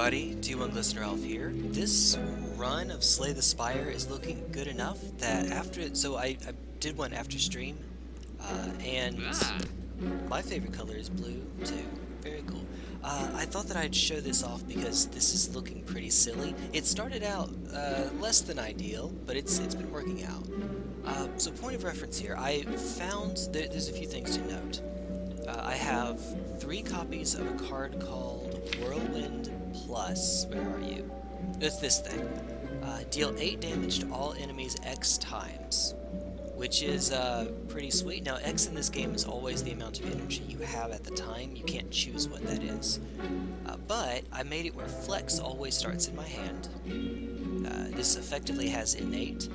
everybody, T1 Glistener Elf here. This run of Slay the Spire is looking good enough that after it, so I, I did one after stream, uh, and my favorite color is blue too. Very cool. Uh, I thought that I'd show this off because this is looking pretty silly. It started out uh, less than ideal, but it's it's been working out. Uh, so point of reference here, I found there, there's a few things to note. Uh, I have three copies of a card called Whirlwind Plus. Where are you? It's this thing. Uh, deal 8 damage to all enemies X times, which is uh, pretty sweet. Now, X in this game is always the amount of energy you have at the time. You can't choose what that is. Uh, but I made it where Flex always starts in my hand. Uh, this effectively has Innate,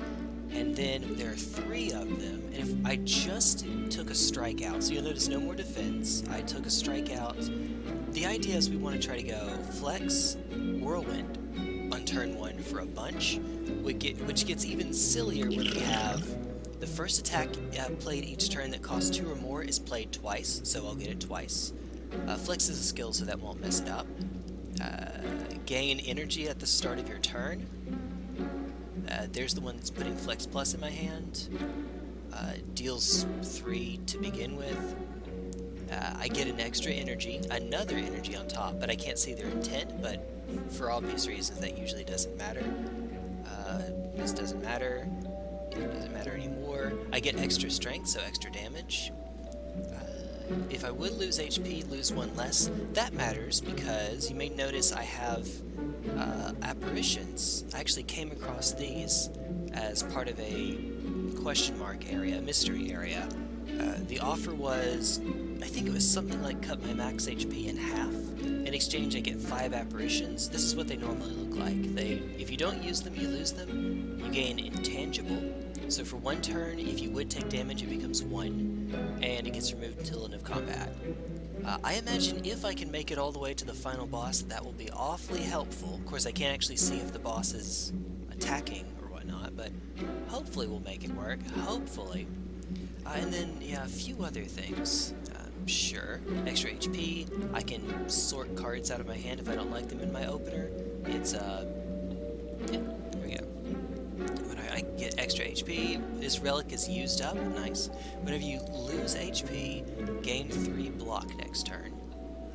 and then there are three of them, and if I just took a strike out, so you'll notice no more defense, I took a strike out. The idea is we want to try to go Flex, Whirlwind on turn one for a bunch, which gets even sillier when we have the first attack uh, played each turn that costs two or more is played twice, so I'll get it twice. Uh, Flex is a skill, so that won't mess it up. Uh, gain energy at the start of your turn. Uh, there's the one that's putting Flex Plus in my hand. Uh, deals 3 to begin with. Uh, I get an extra energy, another energy on top, but I can't see their intent, but for obvious reasons that usually doesn't matter. Uh, this doesn't matter. It doesn't matter anymore. I get extra strength, so extra damage. Uh, if I would lose HP, lose one less. That matters because you may notice I have uh, apparitions. I actually came across these as part of a question mark area, mystery area. Uh, the offer was, I think it was something like cut my max HP in half. In exchange, I get five apparitions. This is what they normally look like. They, if you don't use them, you lose them. You gain intangible. So for one turn, if you would take damage, it becomes one, and it gets removed until end of combat. Uh, I imagine if I can make it all the way to the final boss, that will be awfully helpful. Of course, I can't actually see if the boss is attacking or whatnot, but hopefully we'll make it work. Hopefully. Uh, and then, yeah, a few other things. Um, sure. Extra HP. I can sort cards out of my hand if I don't like them in my opener. It's, uh... Yeah, there we go. When I, I get extra HP, this relic is used up. Nice. Whenever you lose HP, gain 3 block next turn.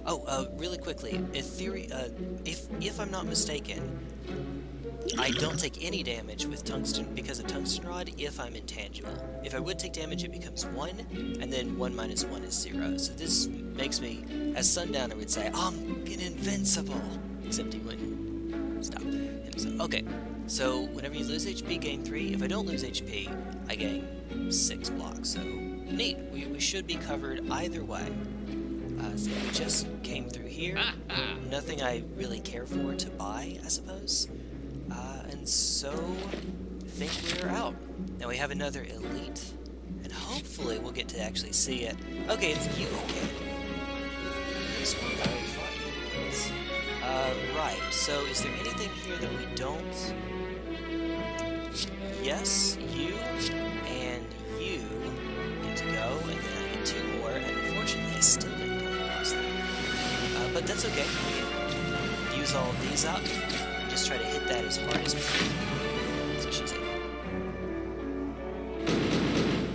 Oh, uh, really quickly, Ethereal, uh, if, if I'm not mistaken, I don't take any damage with Tungsten because of Tungsten Rod if I'm intangible. If I would take damage, it becomes 1, and then 1 minus 1 is 0. So this makes me, as Sundowner would say, I'm invincible! Except he wouldn't stop himself. Okay, so whenever you lose HP, gain 3. If I don't lose HP, I gain 6 blocks. So neat. We, we should be covered either way. Uh, so we just came through here. Nothing I really care for to buy, I suppose. Uh, and so, I think we're out. Now we have another elite, and hopefully we'll get to actually see it. Okay, it's you, okay. This one fought Uh, right, so is there anything here that we don't? Yes, you, and you get to go, and then I get two more, and unfortunately I still didn't come across them. Uh, but that's okay, we use all of these up, that as hard as like,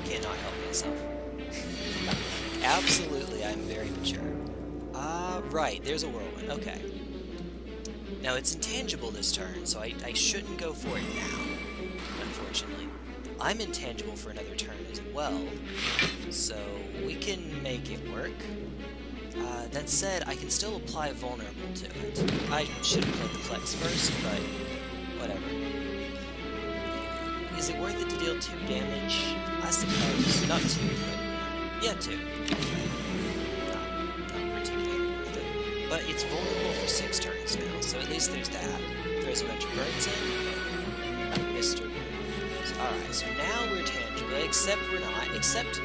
cannot help myself. Absolutely, I'm very mature. Ah, uh, right, there's a whirlwind, okay. Now, it's intangible this turn, so I, I shouldn't go for it now, unfortunately. I'm intangible for another turn as well, so we can make it work. Uh, that said, I can still apply Vulnerable to it. I should have played the Flex first, but whatever. Is it worth it to deal 2 damage? I suppose. Not 2, but... Yeah, 2. Not, not particularly worth it. But it's vulnerable for 6 turns now, so at least there's that. There's a bunch of birds in. Mr. Alright, so now we're tangible, except we're not, except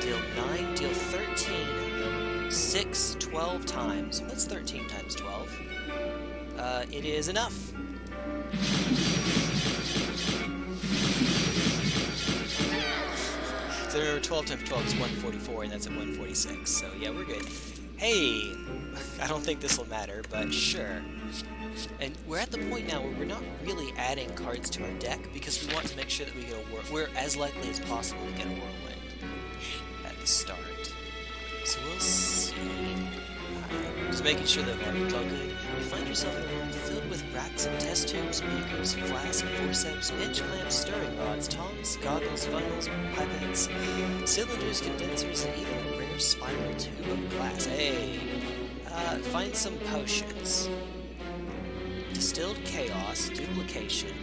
deal 9, deal 13, 6, 12 times. What's 13 times 12? Uh, it is enough. So 12 times 12 is 144, and that's at 146, so yeah, we're good. Hey, I don't think this will matter, but sure. And we're at the point now where we're not really adding cards to our deck because we want to make sure that we get a whirl. We're as likely as possible to get a whirlwind at the start. So we'll see. Just making sure that it's all good. You find yourself in a room filled with racks of test tubes, beakers, flasks, forceps, bench clamps, stirring rods, tongs, goggles, funnels, pipettes, cylinders, condensers, and even a rare spiral tube of glass. Hey! Uh, find some potions. Distilled Chaos, Duplication,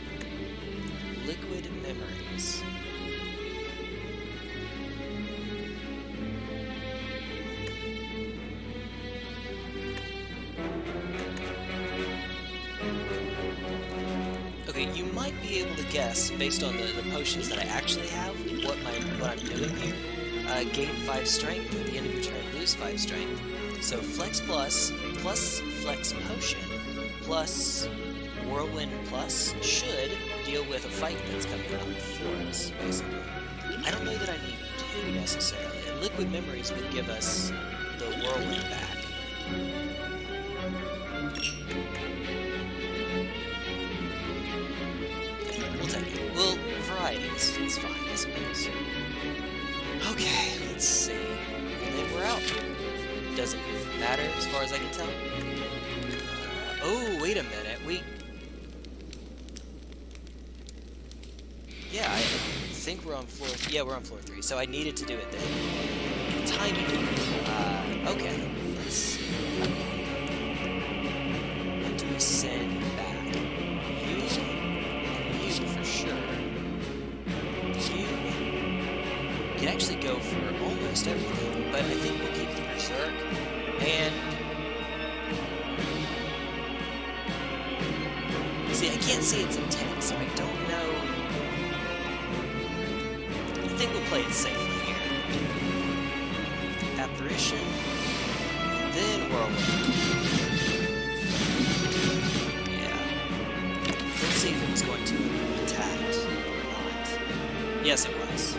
guess, based on the, the potions that I actually have, what my what I'm doing here. Uh, gain 5 strength, at the end of your turn lose 5 strength. So Flex Plus, plus Flex Potion, plus Whirlwind Plus should deal with a fight that's coming up for us, basically. I don't know that I need two necessarily, and Liquid Memories would give us the Whirlwind back. It's fine, I suppose. Okay, let's see. And then we're out. Doesn't matter as far as I can tell. Uh, oh, wait a minute. We... Yeah, I think we're on floor... Yeah, we're on floor 3, so I needed to do it then. Timing. Uh, okay. Everything, but I think we'll keep the Berserk. And... See, I can't see its intent, so I don't know... I think we'll play it safely here. Apparition, then Whirlwind. Yeah. Let's see if it was going to attack or not. Yes, it was.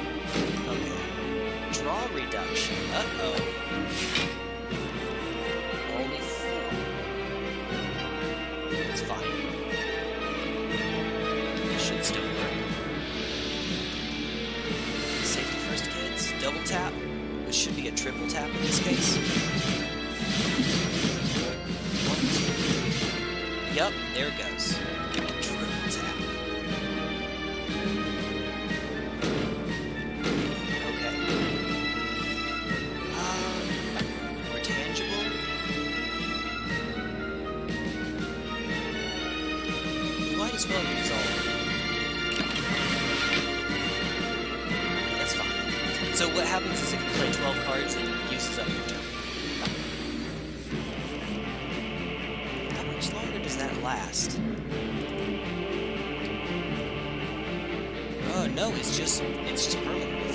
Yep, there it goes. So what happens is if you play 12 cards, it uses up your turn. How much longer does that last? Oh no, it's just it's just permanent,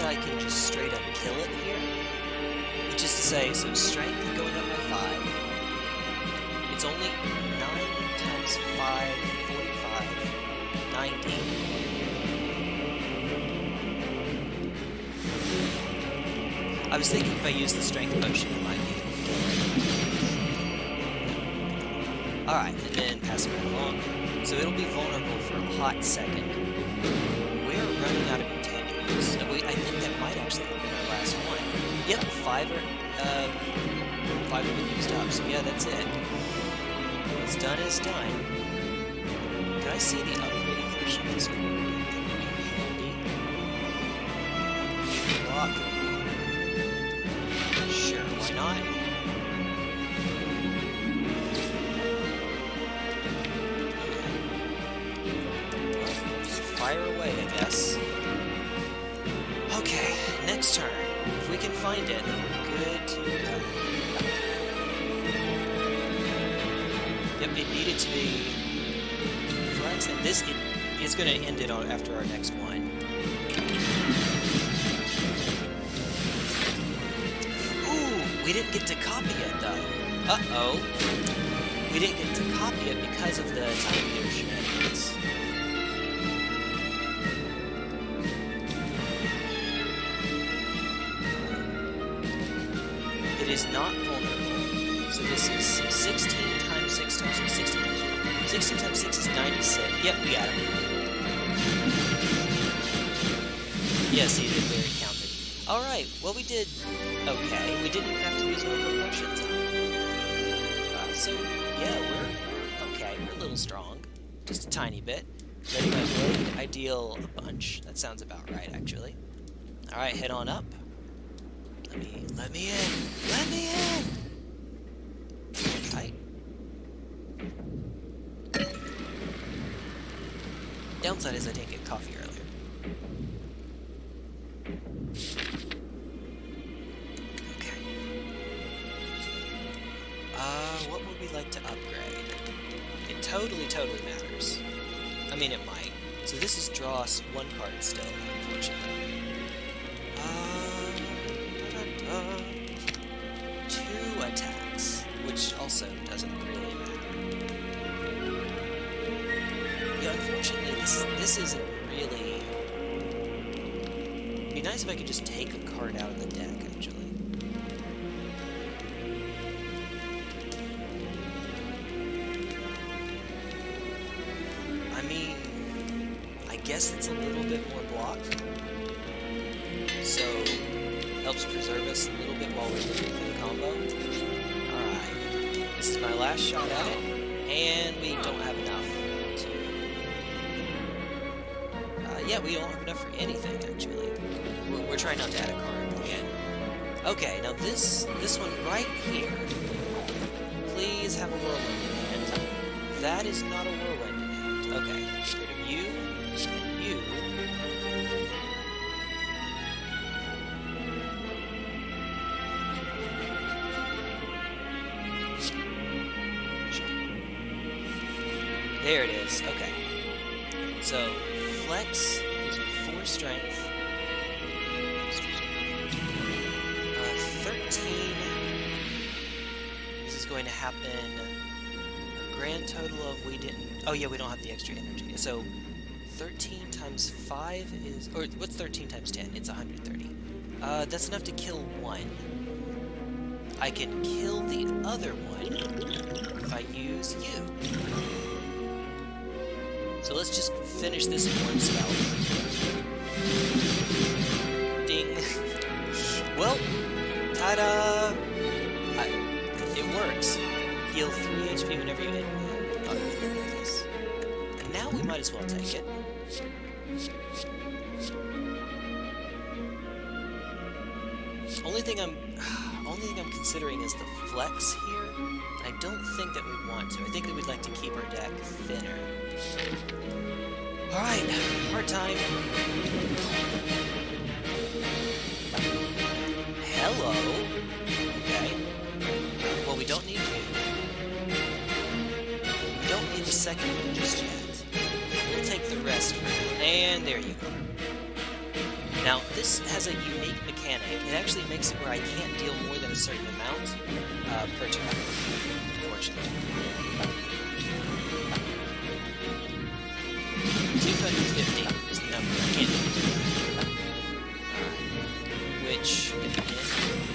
that I can just straight up kill it here. Which is to say, so strength going up by 5. It's only 9 times 5, 45, 90. I was thinking if I use the strength potion, it might be. Alright, and then pass it right along. So it'll be vulnerable for a hot second. Five are, uh, five have been used up, so yeah, that's it. What's done is done. Can I see the upgraded version of this. Block. Sure, why not? Fire away, I guess. To be flex, and this it, is going to end it on after our next one. Ooh, we didn't get to copy it though. Uh-oh. We didn't get to copy it because of the Time Eater shenanigans. It is not vulnerable. So this is 16 times 6 times 16 16 times 6 is 96. Yep, we got him. Yes, he did very counted. Alright, well we did okay. We didn't have to use one our potions. Uh, so, yeah, we're okay. We're a little strong. Just a tiny bit. Ready my blade, I deal a bunch. That sounds about right, actually. Alright, head on up. Let me, let me in! Let me in! Hi. Downside is I didn't get coffee earlier. Okay. Uh, what would we like to upgrade? It totally, totally matters. I mean, it might. So this is draw one card still, unfortunately. This isn't really. It'd be nice if I could just take a card out of the deck, actually. Yeah, we don't have enough for anything, actually. We're, we're trying not to add a card again. Okay, now this, this one right here. Please have a whirlwind in hand. That is not a whirlwind in hand. Okay, going to happen a grand total of we didn't... Oh yeah, we don't have the extra energy. So, 13 times 5 is... Or, what's 13 times 10? It's 130. Uh, that's enough to kill one. I can kill the other one if I use you. So let's just finish this in one spell. Ding. well, ta-da! Heal 3 HP whenever you hit this. And now we might as well take it. Only thing I'm only thing I'm considering is the flex here. I don't think that we want to. I think that we'd like to keep our deck thinner. Alright, hard time. Hello. Okay. Well, we don't need you. Second one just yet. We'll take the rest. And there you go. Now, this has a unique mechanic. It actually makes it where I can't deal more than a certain amount uh, per turn, unfortunately. 250 is the number I can't. Which, again,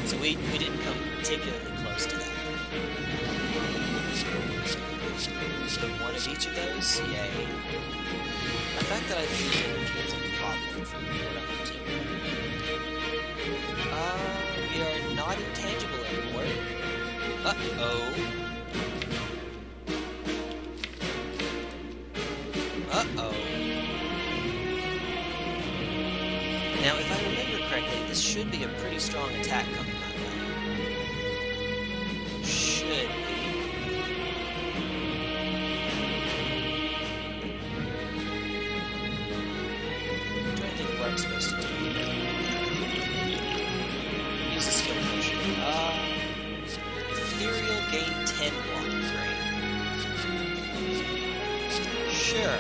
so we, we didn't come particularly each of those, yay. The fact that I think is a problem for what I'm to. Uh, we are not intangible anymore. Uh-oh. Uh-oh. Now, if I remember correctly, this should be a pretty strong attack coming I'm supposed to do. Use a skill potion. Uh, Ethereal gain 10 block drain. Sure.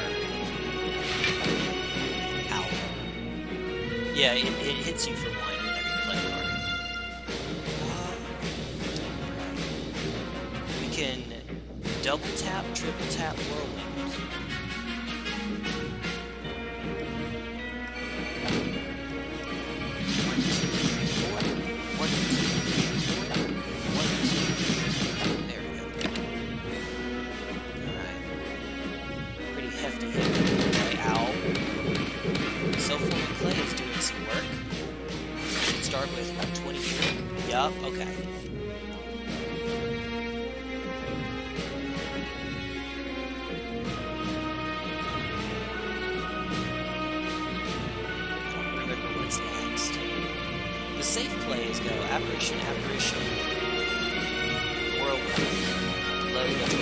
Ow. Yeah, it, it hits you for one whenever you play card. Uh, we can double tap, triple tap, whirlwind. Plays go apparition, apparition, whirlwind, do.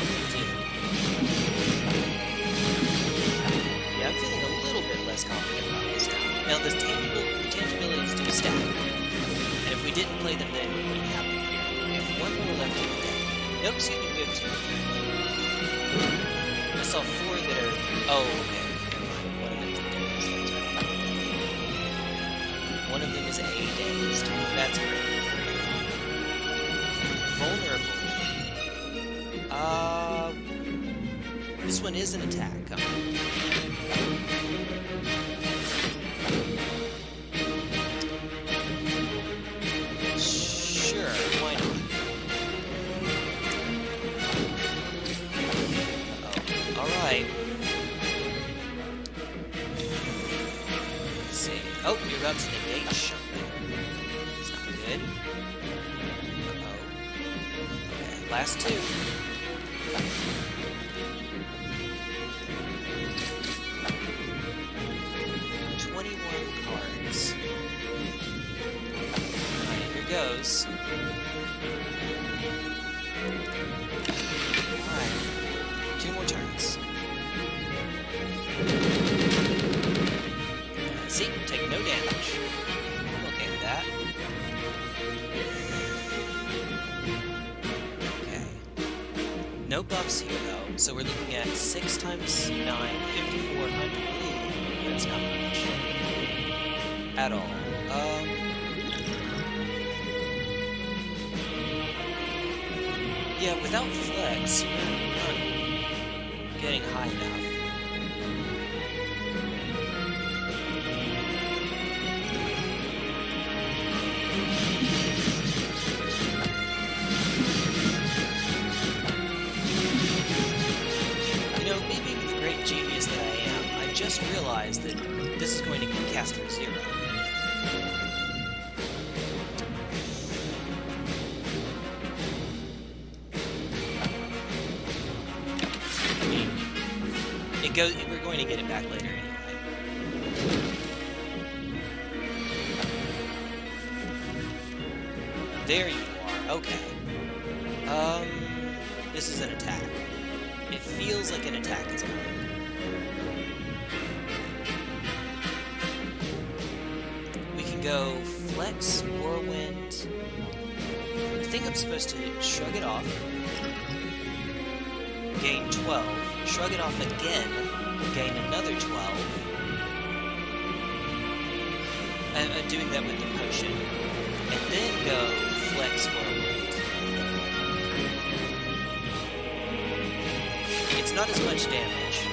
Yeah, I'm feeling a little bit less confident about this now. Now, the tangible tangibilities do stack. Didn't play them then, we wouldn't have here. We have one more left in the deck. Nope, excuse me, we have two. I saw four that are... Oh, okay. Never mind. One of them is a dazed. That's great. Vulnerable. Uh... This one is an attack. Huh? Oh. It's not good. Uh-oh. Okay, last two. Twenty-one cards. Here goes. Alright. Two more turns. See, take no damage. I'm okay with that. Okay. No buffs here, though, so we're looking at 6 times 9, 5400. Ooh, that's not much. At all. Um... Yeah, without flex, we're not getting high enough. We're going to get it back later anyway. There you are. Okay. Um, this is an attack. It feels like an attack is coming. We can go flex, whirlwind. I think I'm supposed to shrug it off. Gain 12. Shrug it off again. Gain another 12. I'm, doing that with the potion. And then go flex whirlwind. It's not as much damage.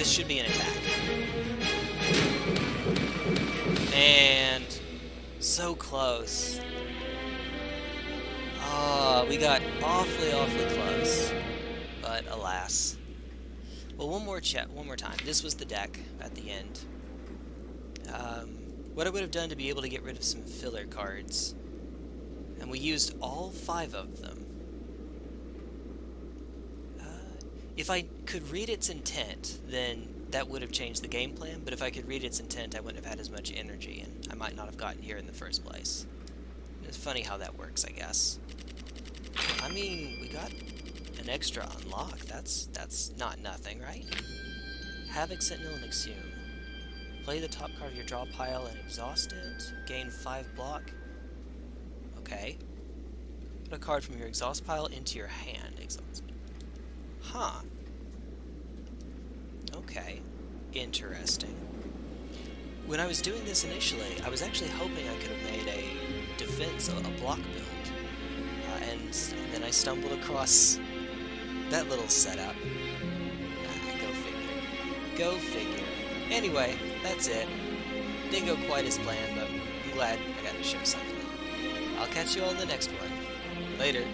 This should be an attack. And so close. Ah, we got awfully, awfully close. But alas. Well, one more chat, one more time. This was the deck at the end. um, what I would have done to be able to get rid of some filler cards. And we used all five of them. Uh, if I could read its intent, then that would have changed the game plan, but if I could read its intent, I wouldn't have had as much energy, and I might not have gotten here in the first place. It's funny how that works, I guess. I mean, we got an extra unlock. That's that's not nothing, right? Havoc, Sentinel, and Exhume. Play the top card of your draw pile and exhaust it. Gain 5 block. Okay. Put a card from your exhaust pile into your hand. Exhaust. Huh. Okay. Interesting. When I was doing this initially, I was actually hoping I could have made a defense, a, a block build. Uh, and, and, then I stumbled across that little setup. Ah, go figure. Go figure. Anyway, that's it. Didn't go quite as planned, but I'm glad I got to show something. I'll catch you all in the next one. Later.